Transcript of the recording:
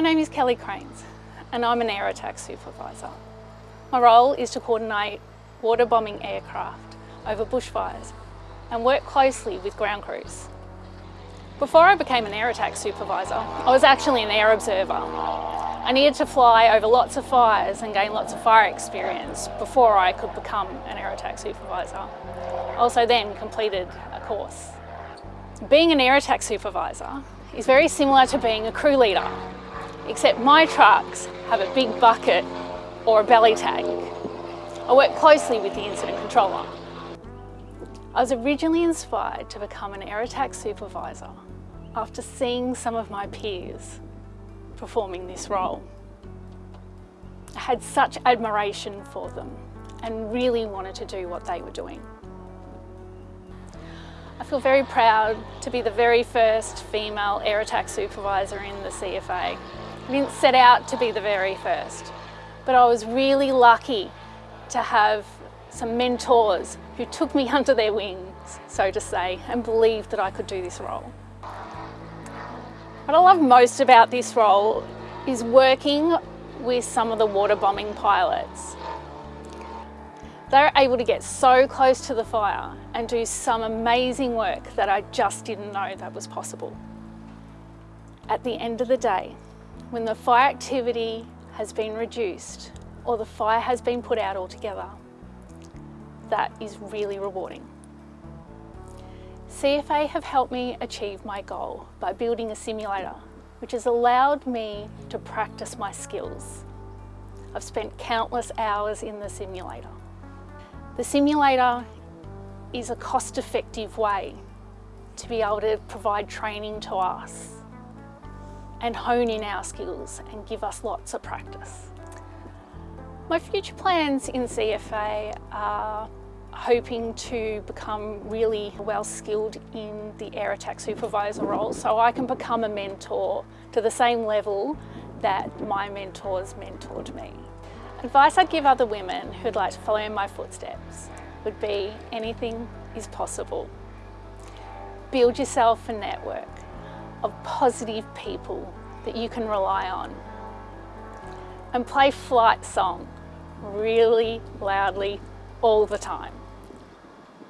My name is Kelly Cranes and I'm an air attack supervisor. My role is to coordinate water bombing aircraft over bushfires and work closely with ground crews. Before I became an air attack supervisor, I was actually an air observer. I needed to fly over lots of fires and gain lots of fire experience before I could become an air attack supervisor. I also then completed a course. Being an air attack supervisor is very similar to being a crew leader, except my trucks have a big bucket or a belly tank. I work closely with the incident controller. I was originally inspired to become an air attack supervisor after seeing some of my peers performing this role. I had such admiration for them and really wanted to do what they were doing. I feel very proud to be the very first female air attack supervisor in the CFA. I didn't set out to be the very first, but I was really lucky to have some mentors who took me under their wings, so to say, and believed that I could do this role. What I love most about this role is working with some of the water bombing pilots. They're able to get so close to the fire and do some amazing work that I just didn't know that was possible. At the end of the day, when the fire activity has been reduced or the fire has been put out altogether, that is really rewarding. CFA have helped me achieve my goal by building a simulator, which has allowed me to practice my skills. I've spent countless hours in the simulator. The simulator is a cost-effective way to be able to provide training to us and hone in our skills and give us lots of practice. My future plans in CFA are hoping to become really well skilled in the air attack supervisor role so I can become a mentor to the same level that my mentors mentored me. Advice I'd give other women who'd like to follow in my footsteps would be anything is possible. Build yourself a network of positive people that you can rely on. And play flight song really loudly all the time.